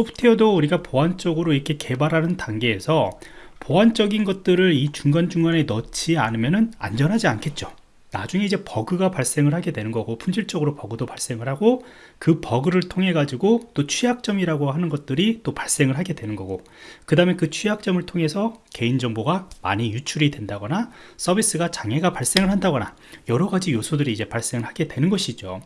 소프트웨어도 우리가 보안적으로 이렇게 개발하는 단계에서 보안적인 것들을 이 중간중간에 넣지 않으면 안전하지 않겠죠. 나중에 이제 버그가 발생을 하게 되는 거고 품질적으로 버그도 발생을 하고 그 버그를 통해 가지고 또 취약점이라고 하는 것들이 또 발생을 하게 되는 거고 그 다음에 그 취약점을 통해서 개인정보가 많이 유출이 된다거나 서비스가 장애가 발생을 한다거나 여러 가지 요소들이 이제 발생을 하게 되는 것이죠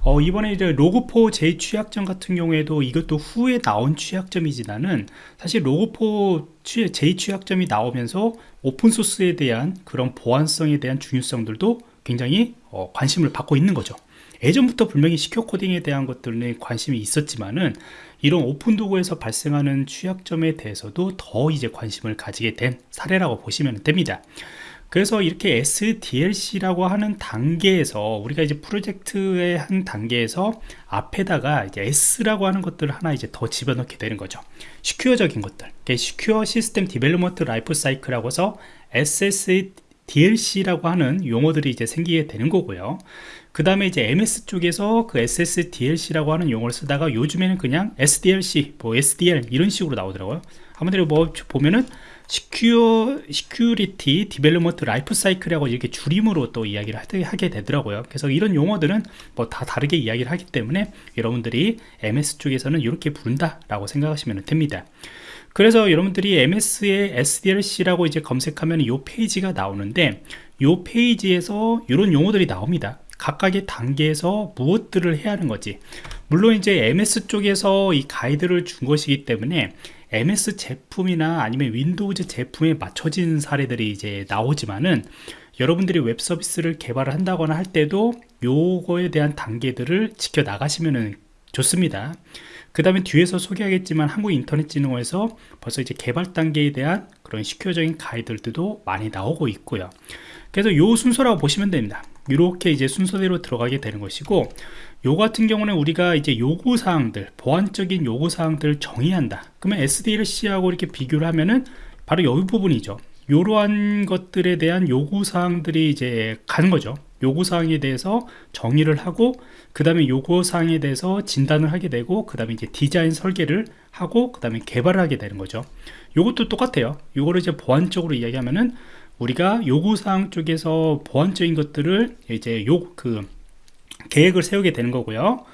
어, 이번에 이제 Log4j 취약점 같은 경우에도 이것도 후에 나온 취약점이지만은 사실 Log4j 취약점이 나오면서 오픈소스에 대한 그런 보안성에 대한 중요성들도 굉장히 어, 관심을 받고 있는 거죠. 예전부터 분명히 secure coding에 대한 것들은 관심이 있었지만은 이런 오픈 도구에서 발생하는 취약점에 대해서도 더 이제 관심을 가지게 된 사례라고 보시면 됩니다 그래서 이렇게 SDLC라고 하는 단계에서 우리가 이제 프로젝트의 한 단계에서 앞에다가 이제 S라고 하는 것들을 하나 이제 더 집어넣게 되는 거죠. secure적인 것들. secure system development life cycle이라고 해서 SSDLC라고 하는 용어들이 이제 생기게 되는 거고요. 그 다음에 이제 MS 쪽에서 그 SSDLC라고 하는 용어를 쓰다가 요즘에는 그냥 SDLC, 뭐 SDL 이런 식으로 나오더라고요. 아무래도 뭐 보면은 secure security development life cycle이라고 이렇게 줄임으로 또 이야기를 하게 되더라고요. 그래서 이런 용어들은 뭐 다 다르게 이야기를 하기 때문에 여러분들이 MS 쪽에서는 이렇게 부른다 라고 생각하시면 됩니다. 그래서 여러분들이 MS의 SDLC라고 이제 검색하면 이 페이지가 나오는데 이 페이지에서 이런 용어들이 나옵니다. 각각의 단계에서 무엇들을 해야 하는 거지. 물론 이제 MS 쪽에서 이 가이드를 준 것이기 때문에 MS 제품이나 아니면 Windows 제품에 맞춰진 사례들이 이제 나오지만은 여러분들이 웹 서비스를 개발을 한다거나 할 때도 요거에 대한 단계들을 지켜 나가시면 좋습니다. 그 다음에 뒤에서 소개하겠지만 한국인터넷진흥원에서 벌써 이제 개발 단계에 대한 그런 시큐어적인 가이드들도 많이 나오고 있고요. 그래서 요 순서라고 보시면 됩니다. 이렇게 이제 순서대로 들어가게 되는 것이고 요 같은 경우는 우리가 이제 요구사항들 보안적인 요구사항들을 정의한다. 그러면 SDLC하고 이렇게 비교를 하면은 바로 여기 부분이죠. 이러한 것들에 대한 요구사항들이 이제 가는 거죠. 요구사항에 대해서 정의를 하고 그 다음에 요구사항에 대해서 진단을 하게 되고 그 다음에 이제 디자인 설계를 하고 그 다음에 개발을 하게 되는 거죠. 요것도 똑같아요. 요거를 이제 보안적으로 이야기하면은 우리가 요구사항 쪽에서 보안적인 것들을 이제 요그 계획을 세우게 되는 거고요.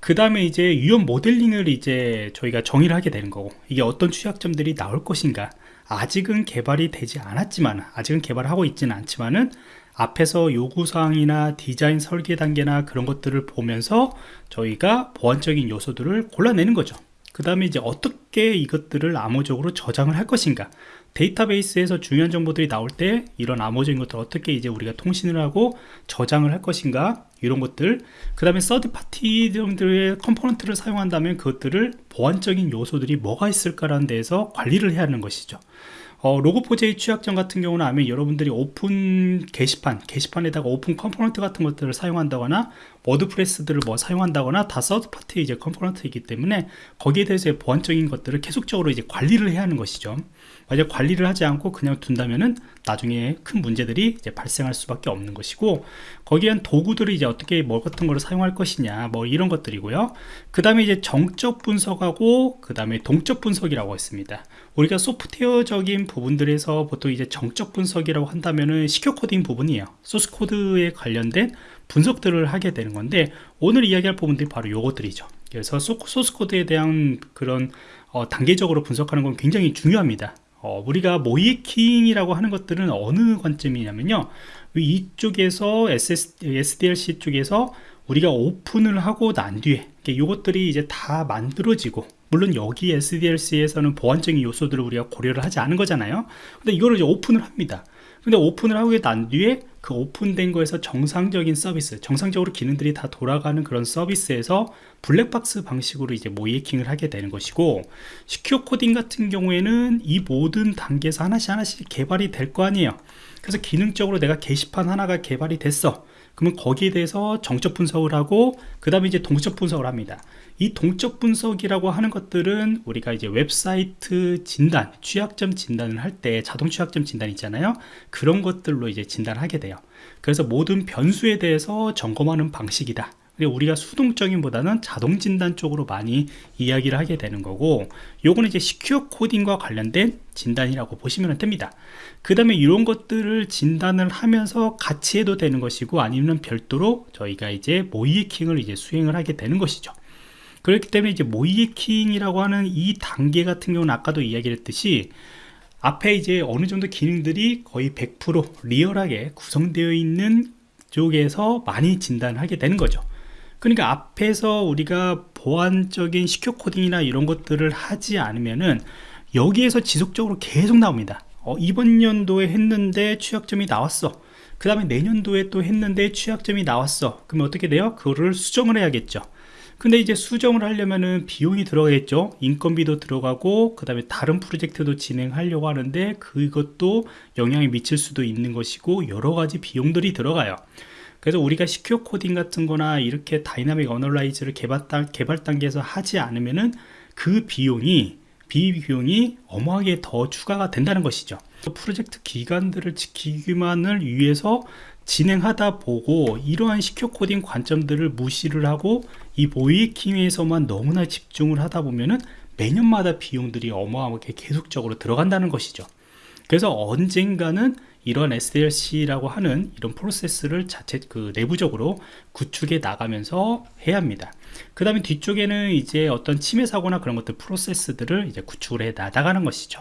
그 다음에 이제 위험 모델링을 이제 저희가 정의를 하게 되는 거고 이게 어떤 취약점들이 나올 것인가. 아직은 개발이 되지 않았지만 아직은 개발하고 있지는 않지만은 앞에서 요구사항이나 디자인 설계 단계나 그런 것들을 보면서 저희가 보안적인 요소들을 골라내는 거죠. 그 다음에 이제 어떻게 이것들을 암호적으로 저장을 할 것인가 데이터베이스에서 중요한 정보들이 나올 때 이런 암호적인 것들 어떻게 이제 우리가 통신을 하고 저장을 할 것인가 이런 것들. 그 다음에 서드 파티들의 컴포넌트를 사용한다면 그것들을 보안적인 요소들이 뭐가 있을까라는 데에서 관리를 해야 하는 것이죠 어, Log4j의 취약점 같은 경우는 아마 여러분들이 오픈 게시판, 게시판에다가 오픈 컴포넌트 같은 것들을 사용한다거나 WordPress들을 뭐 사용한다거나 다 third party 이제 컴포넌트이기 때문에 거기에 대해서 보안적인 것들을 계속적으로 이제 관리를 해야 하는 것이죠. 만약 관리를 하지 않고 그냥 둔다면은 나중에 큰 문제들이 이제 발생할 수밖에 없는 것이고 거기에 대한 도구들을 이제 어떻게 뭐 같은 거를 사용할 것이냐 뭐 이런 것들이고요 그 다음에 이제 정적 분석하고 그 다음에 동적 분석이라고 했습니다 우리가 소프트웨어적인 부분들에서 보통 이제 정적 분석이라고 한다면은 secure coding 부분이에요. 소스 코드에 관련된 분석들을 하게 되는 건데 오늘 이야기할 부분들이 바로 요것들이죠. 그래서 소스 코드에 대한 그런 어, 단계적으로 분석하는 건 굉장히 중요합니다. 어, 우리가 모의해킹이라고 하는 것들은 어느 관점이냐면요. 이쪽에서 SS, SDLC 쪽에서 우리가 오픈을 하고 난 뒤에 이것들이 이제 다 만들어지고 물론 여기 SDLC에서는 보안적인 요소들을 우리가 고려를 하지 않은 거잖아요. 근데 이거를 이제 오픈을 합니다. 근데 오픈을 하고 난 뒤에 그 오픈된 거에서 정상적인 서비스 정상적으로 기능들이 다 돌아가는 그런 서비스에서 블랙박스 방식으로 이제 모의해킹을 하게 되는 것이고 secure coding 같은 경우에는 이 모든 단계에서 하나씩 하나씩 개발이 될 거 아니에요. 그래서 기능적으로 내가 게시판 하나가 개발이 됐어 그러면 거기에 대해서 정적 분석을 하고 그 다음에 이제 동적 분석을 합니다. 이 동적 분석이라고 하는 것들은 우리가 이제 웹사이트 진단 취약점 진단을 할 때 자동 취약점 진단 있잖아요. 그런 것들로 이제 진단하게 돼요. 그래서 모든 변수에 대해서 점검하는 방식이다 우리가 수동적인 보다는 자동 진단 쪽으로 많이 이야기를 하게 되는 거고 요거는 이제 시큐어 코딩과 관련된 진단이라고 보시면 됩니다. 그 다음에 이런 것들을 진단을 하면서 같이 해도 되는 것이고 아니면 별도로 저희가 이제 모이킹을 이제 수행을 하게 되는 것이죠. 그렇기 때문에 이제 모이킹이라고 하는 이 단계 같은 경우는 아까도 이야기를 했듯이 앞에 이제 어느 정도 기능들이 거의 100% 리얼하게 구성되어 있는 쪽에서 많이 진단하게 되는 거죠 그러니까 앞에서 우리가 보안적인 시큐 코딩이나 이런 것들을 하지 않으면은 여기에서 지속적으로 계속 나옵니다. 어, 이번 연도에 했는데 취약점이 나왔어. 그 다음에 내년도에 또 했는데 취약점이 나왔어. 그러면 어떻게 돼요? 그거를 수정을 해야겠죠. 근데 이제 수정을 하려면은 비용이 들어가겠죠. 인건비도 들어가고 그 다음에 다른 프로젝트도 진행하려고 하는데 그것도 영향이 미칠 수도 있는 것이고 여러가지 비용들이 들어가요 그래서 우리가 secure coding 같은 거나 이렇게 dynamic analyze를 개발, 단, 개발 단계에서 하지 않으면은 그 비용이 비비용이 어마하게 더 추가가 된다는 것이죠. 프로젝트 기간들을 지키기만을 위해서 진행하다 보고 이러한 secure coding 관점들을 무시를 하고 이 모의해킹에서만 너무나 집중을 하다 보면은 매년마다 비용들이 어마어마하게 계속적으로 들어간다는 것이죠. 그래서 언젠가는 이런 SDLC라고 하는 이런 프로세스를 자체 그 내부적으로 구축해 나가면서 해야 합니다. 그 다음에 뒤쪽에는 이제 어떤 침해 사고나 그런 것들 프로세스들을 이제 구축을 해 나가는 것이죠.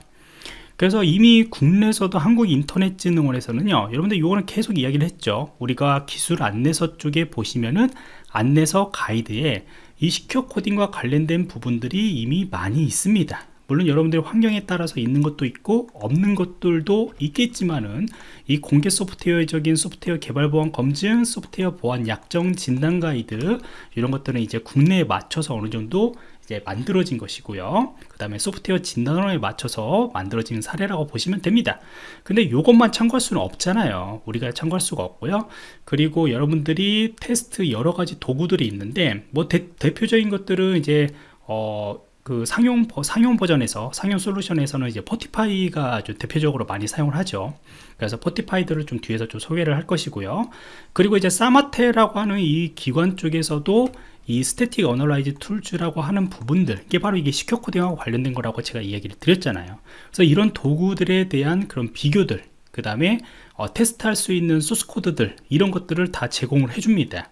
그래서 이미 국내에서도 한국인터넷진흥원에서는요 여러분들 이거는 계속 이야기를 했죠 우리가 기술 안내서 쪽에 보시면은 안내서 가이드에 이 시큐어 코딩과 관련된 부분들이 이미 많이 있습니다 물론 여러분들의 환경에 따라서 있는 것도 있고 없는 것들도 있겠지만은 이 공개 소프트웨어적인 소프트웨어 개발 보안 검증, 소프트웨어 보안 약정 진단 가이드 이런 것들은 이제 국내에 맞춰서 어느 정도 이제 만들어진 것이고요. 그 다음에 소프트웨어 진단원에 맞춰서 만들어진 사례라고 보시면 됩니다. 근데 이것만 참고할 수는 없잖아요. 우리가 참고할 수가 없고요. 그리고 여러분들이 테스트 여러 가지 도구들이 있는데 뭐 대, 대표적인 것들은 이제 어, 그 상용 상용 버전에서 상용 솔루션에서는 이제 Fortify가 아주 대표적으로 많이 사용을 하죠. 그래서 Fortify들을 좀 뒤에서 좀 소개를 할 것이고요. 그리고 이제 SAMATE라고 하는 이 기관 쪽에서도 이 static analyze tools라고 하는 부분들 이게 바로 이게 secure coding하고 관련된 거라고 제가 이야기를 드렸잖아요. 그래서 이런 도구들에 대한 그런 비교들 그 다음에 어, 테스트할 수 있는 소스 코드들 이런 것들을 다 제공을 해줍니다.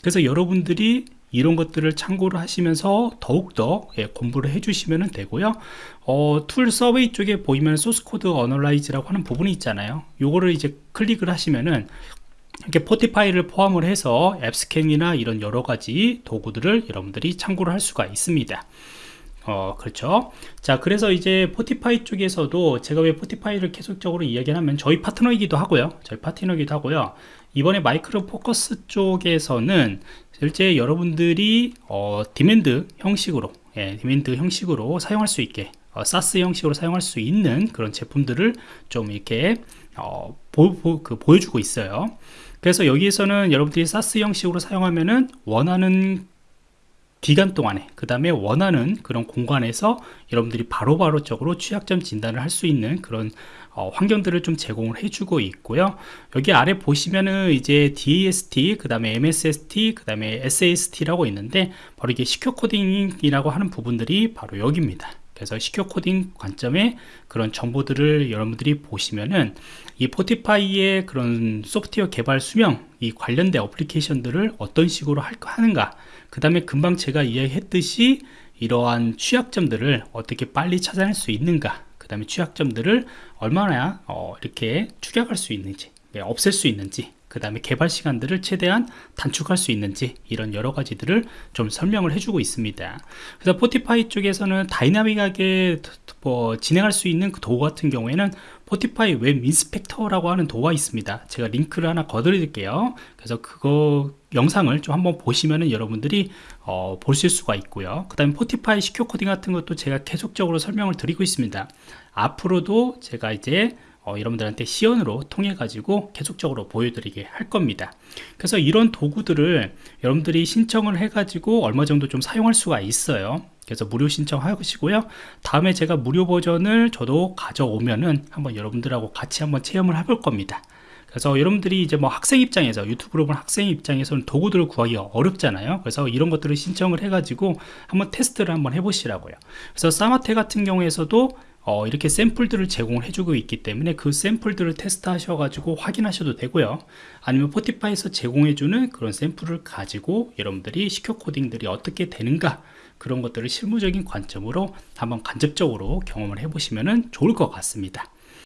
그래서 여러분들이 이런 것들을 참고를 하시면서 더욱더 예, 공부를 해주시면 되고요. 어, tool survey 쪽에 보이면 source code analyze라고 하는 부분이 있잖아요. 요거를 이제 클릭을 하시면은 이렇게 Fortify를 포함을 해서 AppScan이나 이런 여러 가지 도구들을 여러분들이 참고를 할 수가 있습니다 어 그렇죠. 자 그래서 이제 Fortify 쪽에서도 제가 왜 Fortify를 계속적으로 이야기하면 저희 파트너이기도 하고요. 저희 파트너이기도 하고요. 이번에 Micro Focus 쪽에서는 실제 여러분들이 어, demand 형식으로 예, demand 형식으로 사용할 수 있게 어, SaaS 형식으로 사용할 수 있는 그런 제품들을 좀 이렇게 어, 보, 보, 그 보여주고 있어요. 그래서 여기에서는 여러분들이 SaaS 형식으로 사용하면은 원하는 기간 동안에 그 다음에 원하는 그런 공간에서 여러분들이 바로바로 적으로 취약점 진단을 할 수 있는 그런 어, 환경들을 좀 제공을 해주고 있고요. 여기 아래 보시면은 이제 DAST 그 다음에 MSST 그 다음에 SAST라고 있는데 바로 이게 시큐어 코딩이라고 하는 부분들이 바로 여기입니다. 그래서 시큐어 코딩 관점에 그런 정보들을 여러분들이 보시면은 이 포티파이의 그런 소프트웨어 개발 수명 이 관련된 어플리케이션들을 어떤 식으로 할, 하는가 그 다음에 금방 제가 이야기했듯이 이러한 취약점들을 어떻게 빨리 찾아낼 수 있는가 그 다음에 취약점들을 얼마나 어, 이렇게 추격할 수 있는지 네, 없앨 수 있는지 그 다음에 개발 시간들을 최대한 단축할 수 있는지 이런 여러 가지들을 좀 설명을 해주고 있습니다. 그래서 Fortify 쪽에서는 다이나믹하게 뭐 진행할 수 있는 그 도구 같은 경우에는 Fortify WebInspect라고 하는 도구가 있습니다. 제가 링크를 하나 걸어 드릴게요. 그래서 그거 영상을 좀 한번 보시면은 여러분들이 어, 보실 수가 있고요. 그 다음에 포티파이 시큐어 코딩 같은 것도 제가 계속적으로 설명을 드리고 있습니다. 앞으로도 제가 이제 어, 여러분들한테 시연으로 통해 가지고 계속적으로 보여드리게 할 겁니다. 그래서 이런 도구들을 여러분들이 신청을 해 가지고 얼마 정도 좀 사용할 수가 있어요 그래서 무료 신청하시고요. 다음에 제가 무료 버전을 저도 가져오면은 한번 여러분들하고 같이 한번 체험을 해볼 겁니다. 그래서 여러분들이 이제 뭐 학생 입장에서 유튜브로 본 학생 입장에서는 도구들을 구하기가 어렵잖아요. 그래서 이런 것들을 신청을 해 가지고 한번 테스트를 한번 해 보시라고요. 그래서 사마테 같은 경우에서도 어, 이렇게 샘플들을 제공을 해주고 있기 때문에 그 샘플들을 테스트 하셔가지고 확인하셔도 되고요. 아니면 포티파이에서 제공해주는 그런 샘플을 가지고 여러분들이 시큐어 코딩들이 어떻게 되는가 그런 것들을 실무적인 관점으로 한번 간접적으로 경험을 해보시면 좋을 것 같습니다